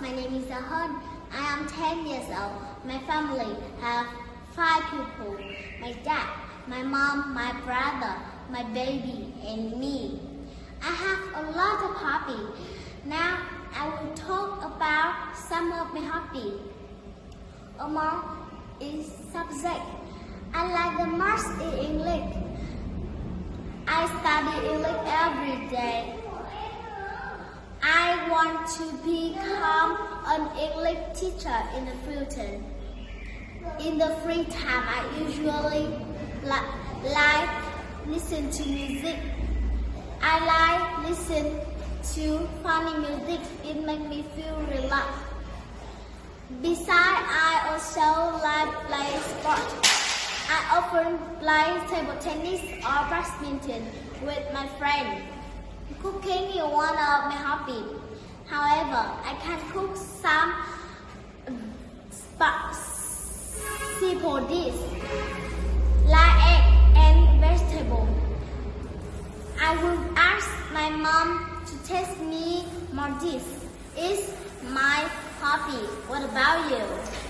my name is Ahon. I am 10 years old. My family have five people. My dad, my mom, my brother, my baby, and me. I have a lot of hobbies. Now I will talk about some of my hobbies. Among is subject. I like the most in English. I study English want to become an English teacher in the future. In the free time, I usually li- like listen to music. I like listen to funny music. It makes me feel relaxed. Besides, I also like play sport. I often play table tennis or badminton with my friends. Cooking is one of my hobbies. I can cook some simple dishes like egg and vegetable. I will ask my mom to test me more dishes. It's my hobby. What about you?